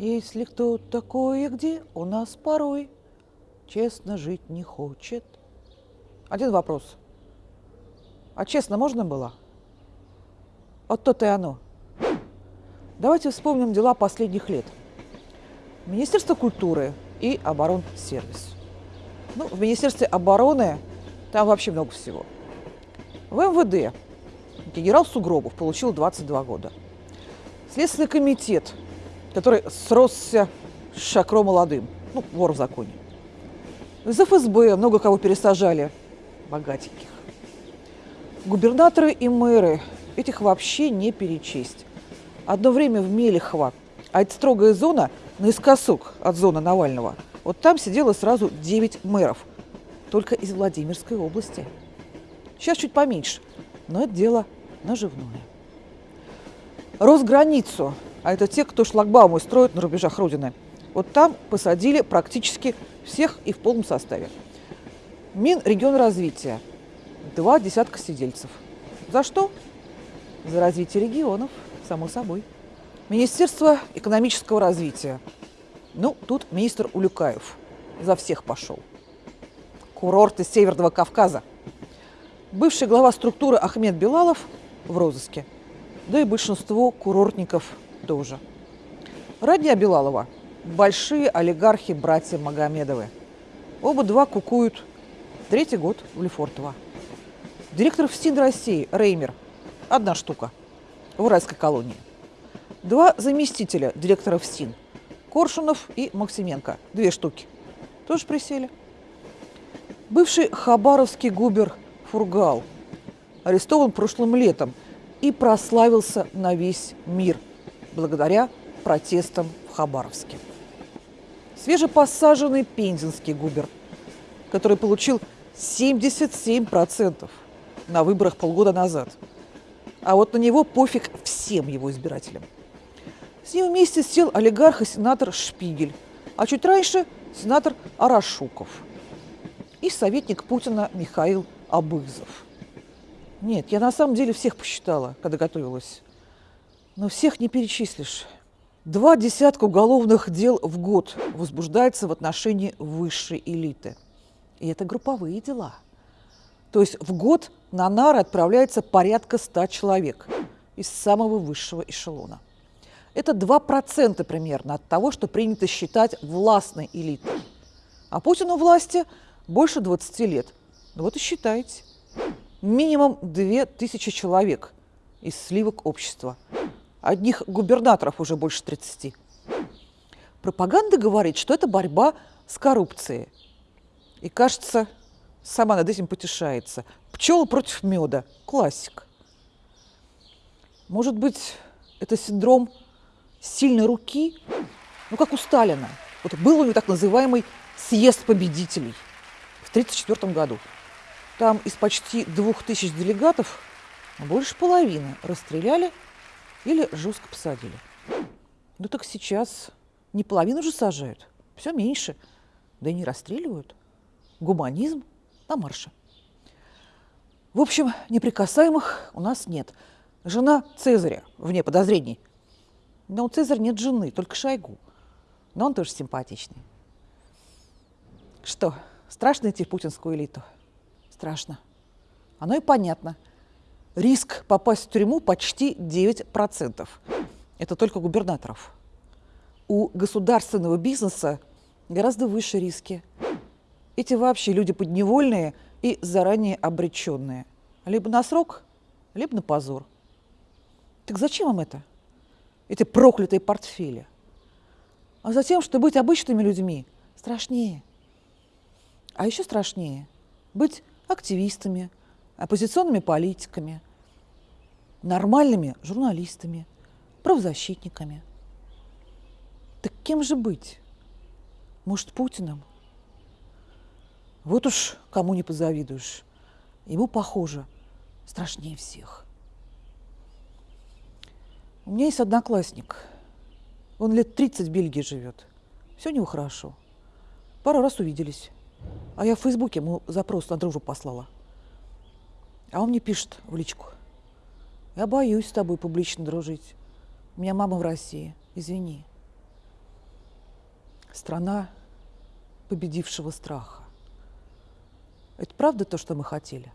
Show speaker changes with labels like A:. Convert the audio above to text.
A: Если кто такое где, у нас порой честно жить не хочет. Один вопрос. А честно можно было? Вот то-то и оно. Давайте вспомним дела последних лет. Министерство культуры и оборонсервис. Ну, в Министерстве обороны там вообще много всего. В МВД генерал Сугробов получил 22 года. Следственный комитет, который сросся с Шакро молодым, ну, вор в законе. Из ФСБ много кого пересажали, богатеньких. Губернаторы и мэры, этих вообще не перечесть. Одно время в Мелехово, а это строгая зона наискосок от зоны Навального, вот там сидело сразу 9 мэров, только из Владимирской области. Сейчас чуть поменьше, но это дело наживное. Росграницу, а это те, кто шлагбаумы строит на рубежах Родины, вот там посадили практически всех и в полном составе. Минрегионразвития. Два десятка сидельцев. За что? За развитие регионов, само собой. Министерство экономического развития. Ну, тут министр Улюкаев за всех пошел. Курорты Северного Кавказа. Бывший глава структуры Ахмед Белалов в розыске. Да и большинство курортников тоже. Родня Белалова – большие олигархи братья Магомедовы. Оба два кукуют. Третий год в Лефортово. Директор ФСИН России Реймер – одна штука в уральской колонии. Два заместителя директора ФСИН – Коршунов и Максименко – две штуки. Тоже присели. Бывший хабаровский губер Фургал арестован прошлым летом и прославился на весь мир благодаря протестам в Хабаровске. Свежепосаженный пензенский губер, который получил 77% на выборах полгода назад. А вот на него пофиг всем его избирателям. С ним вместе сел олигарх и сенатор Шпигель, а чуть раньше сенатор Арашуков и советник Путина Михаил Абызов. Нет, я на самом деле всех посчитала, когда готовилась. Но всех не перечислишь. Два десятка уголовных дел в год возбуждается в отношении высшей элиты. И это групповые дела. То есть в год на нары отправляется порядка ста человек из самого высшего эшелона. Это 2% примерно от того, что принято считать властной элитой. А Путину власти больше 20 лет. Ну вот и считайте. Минимум 2000 человек из сливок общества. Одних губернаторов уже больше 30. Пропаганда говорит, что это борьба с коррупцией. И кажется, сама над этим потешается. Пчелы против меда. Классик. Может быть, это синдром сильной руки? Ну, как у Сталина. Вот был у него так называемый съезд победителей в 1934 году. Там из почти двух тысяч делегатов больше половины расстреляли или жестко посадили. Ну так сейчас не половину же сажают, все меньше. Да и не расстреливают. Гуманизм на марше. В общем, неприкасаемых у нас нет. Жена Цезаря вне подозрений. Но у Цезаря нет жены, только Шойгу. Но он тоже симпатичный. Что, страшно идти в путинскую элиту? Страшно. Оно и понятно – риск попасть в тюрьму почти 9%. Это только губернаторов. У государственного бизнеса гораздо выше риски. Эти вообще люди подневольные и заранее обреченные. Либо на срок, либо на позор. Так зачем им это? Эти проклятые портфели. А затем, что быть обычными людьми страшнее. А еще страшнее быть активистами, оппозиционными политиками, нормальными журналистами, правозащитниками. Так кем же быть? Может, Путиным? Вот уж кому не позавидуешь. Ему, похоже, страшнее всех. У меня есть одноклассник. Он лет 30 в Бельгии живет. Все у него хорошо. Пару раз увиделись. А я в Фейсбуке ему запрос на дружбу послала. А он мне пишет в личку. Я боюсь с тобой публично дружить. У меня мама в России. Извини. Страна победившего страха. Это правда то, что мы хотели?